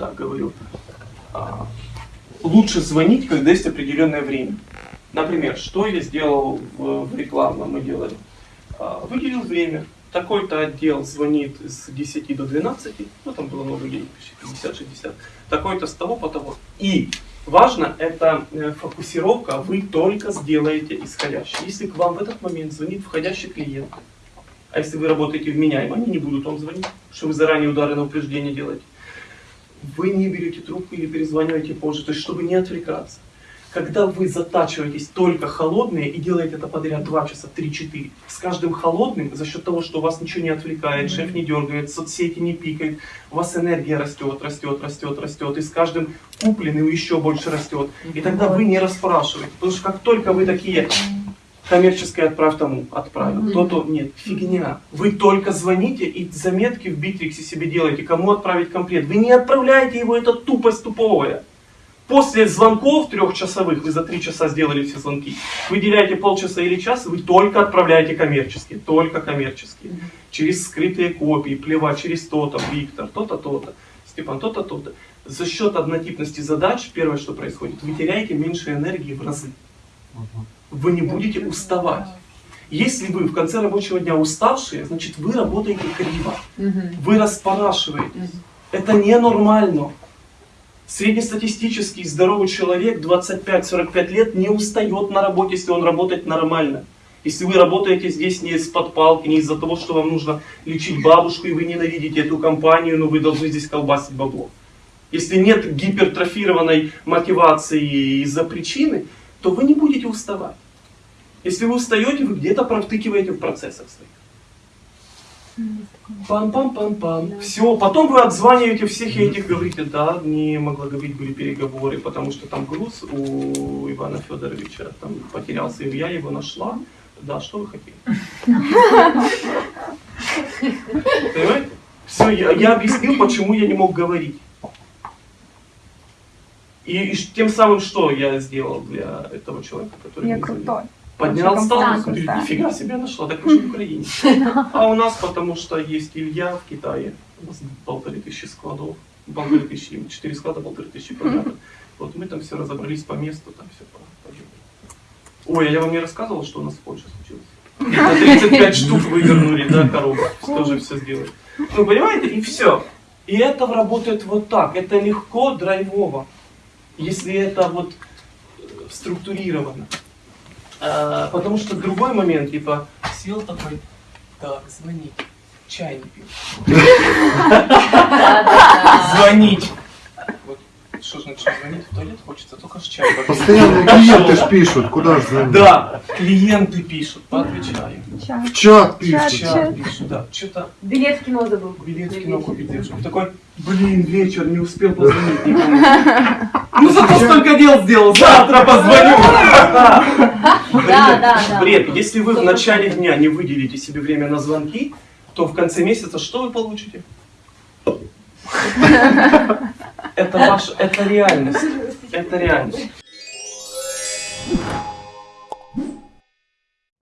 так говорю, а, лучше звонить, когда есть определенное время. Например, что я сделал в, рекламном, делали. А, Выделил время. Такой-то отдел звонит с 10 до 12, ну там было много людей, 50-60. Такой-то с того по того. И важно, это э, фокусировка, вы только сделаете исходящий. Если к вам в этот момент звонит входящий клиент, а если вы работаете вменяемо, они не будут вам звонить, что вы заранее удары на упреждение делаете. Вы не берете трубку или перезваниваете позже, то есть чтобы не отвлекаться. Когда вы затачиваетесь только холодные и делаете это подряд 2 часа, 3-4, с каждым холодным, за счет того, что вас ничего не отвлекает, шеф не дергает, соцсети не пикает, у вас энергия растет, растет, растет, растет, и с каждым купленным еще больше растет. И тогда вы не расспрашиваете, потому что как только вы такие коммерческое отправь тому, отправил, то-то, нет, фигня. Вы только звоните и заметки в Битриксе себе делаете, кому отправить комплект. Вы не отправляете его, это тупость туповая. После звонков трехчасовых, вы за три часа сделали все звонки, выделяете полчаса или час, вы только отправляете коммерческие, только коммерческие. Через скрытые копии, плевать через то-то, Виктор, то-то, то-то, Степан, то-то, то-то. За счет однотипности задач, первое, что происходит, вы теряете меньше энергии в разы. Вы не будете уставать. Если вы в конце рабочего дня уставшие, значит вы работаете криво. Вы распорашиваетесь. Это ненормально. Среднестатистический здоровый человек 25-45 лет не устает на работе, если он работает нормально. Если вы работаете здесь не из-под палки, не из-за того, что вам нужно лечить бабушку, и вы ненавидите эту компанию, но вы должны здесь колбасить бабло. Если нет гипертрофированной мотивации из-за причины, то вы не будете уставать. Если вы устаете, вы где-то провтыкиваете в процессах своих. Пам-пам-пам-пам. Да. Все, потом вы отзваниваете всех и этих, говорите, да, не могла говорить, были переговоры, потому что там груз у Ивана Федоровича там потерялся, и я его нашла. Да, что вы хотели? Понимаете? Все, я, я объяснил, почему я не мог говорить. И, и тем самым, что я сделал для этого человека, который Я крутой. Поднял статус, говорит, да. нифига себе нашла, так вы же в Украине. А у нас, потому что есть Илья в Китае, у нас полторы тысячи складов, полторы тысячи, четыре склада, полторы тысячи квадратов. Вот мы там все разобрались по месту, там все по Ой, а я вам не рассказывал, что у нас в Польше случилось? На 35 штук вывернули, да, коробок, тоже все сделали. Ну, понимаете, и все. И это работает вот так, это легко, драйвово, если это вот э, структурировано. А, потому что другой момент, типа, сел такой, так, звонить, чай не пил. Звонить. Что ж начать звонить, в туалет хочется, только чай попить. Постоянно клиенты ж пишут, куда же звонить? Да, клиенты пишут, поотвечаю. Ча. В чат В пишут. чат пишут, да, что-то Билет в кино забыл. билет в кино купить девушке. Такой, блин, вечер, не успел позвонить никому. Ну зато столько дел сделал, завтра позвоню. Да, да, да. Бред. Если вы в начале дня не выделите себе время на звонки, то в конце месяца что вы получите? Это ваша, это реальность. Это реальность.